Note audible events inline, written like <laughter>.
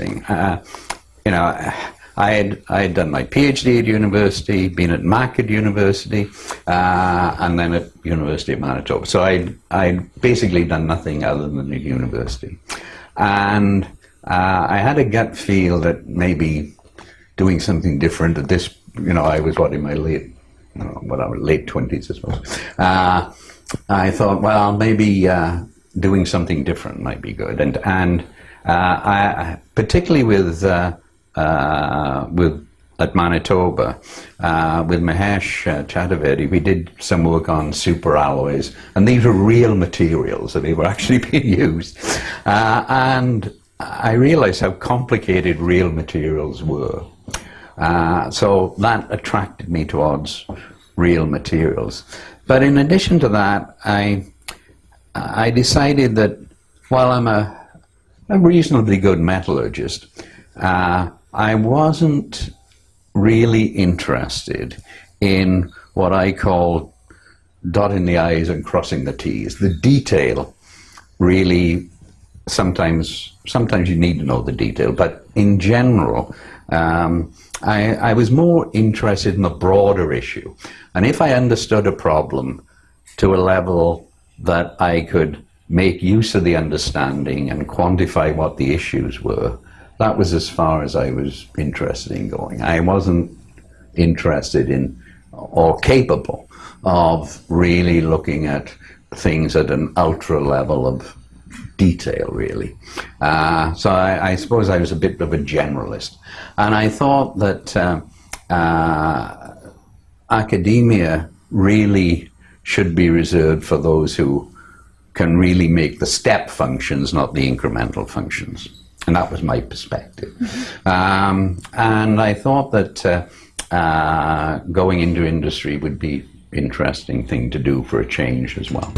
interesting. Uh, you know, I had, I had done my PhD at university, been at at university, uh, and then at University of Manitoba. So I'd, I'd basically done nothing other than at university. And uh, I had a gut feel that maybe doing something different at this, you know, I was what, in my late, whatever, late 20s, I suppose. Uh, I thought, well, maybe uh, doing something different might be good. And, and uh, I, particularly with, uh, uh, with at Manitoba, uh, with Mahesh uh, Chaturvedi, we did some work on super alloys, and these were real materials, and they were <laughs> actually being used. Uh, and I realized how complicated real materials were. So that attracted me towards real materials. But in addition to that, I, I decided that while I'm a, a reasonably good metallurgist, uh, I wasn't really interested in what I call dotting the I's and crossing the T's. The detail really sometimes sometimes you need to know the detail, but in general, um, I, I was more interested in the broader issue. And if I understood a problem to a level that I could make use of the understanding and quantify what the issues were, that was as far as I was interested in going. I wasn't interested in or capable of really looking at things at an ultra level of detail, really. Uh, so I, I, suppose I was a bit of a generalist. And I thought that uh, uh, academia really should be reserved for those who can really make the step functions, not the incremental functions. And that was my perspective. um, and I thought that uh, uh, going into industry would be interesting thing to do for a change as well.